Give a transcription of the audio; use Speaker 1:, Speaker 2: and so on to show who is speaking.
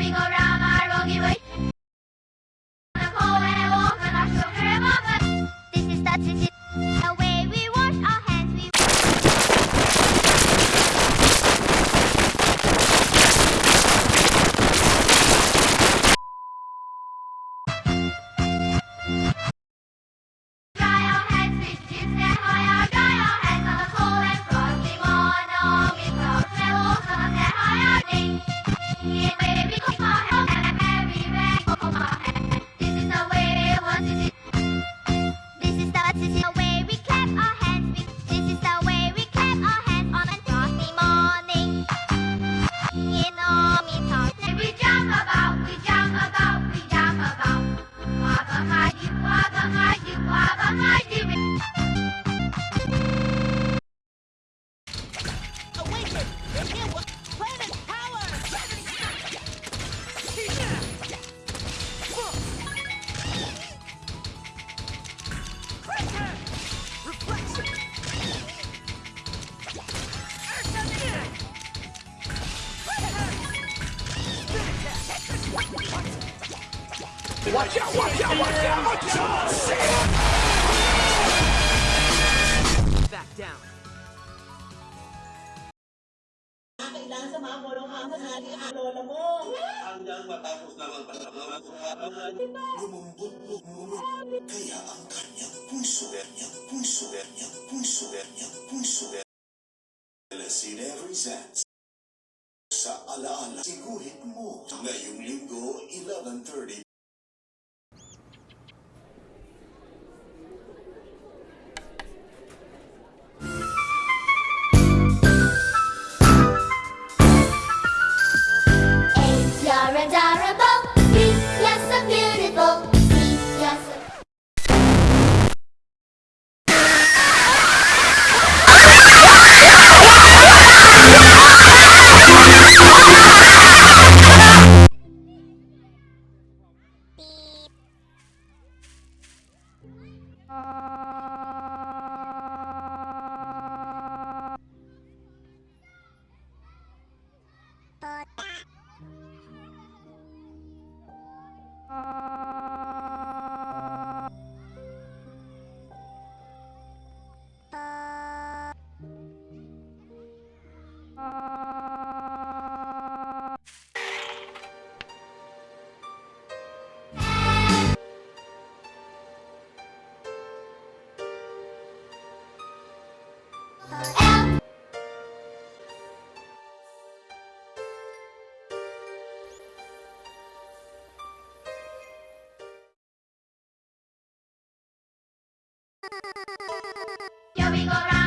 Speaker 1: going around, I'm going Watch out, watch out, watch out, watch out!
Speaker 2: Back down.
Speaker 3: Kailangan sa mga mo ng mga hali ang lola mo.
Speaker 4: Hanggang matapos na ang ang sa alaala siguhit mo ngayong linggo 11.30
Speaker 5: Uh... Yo vengo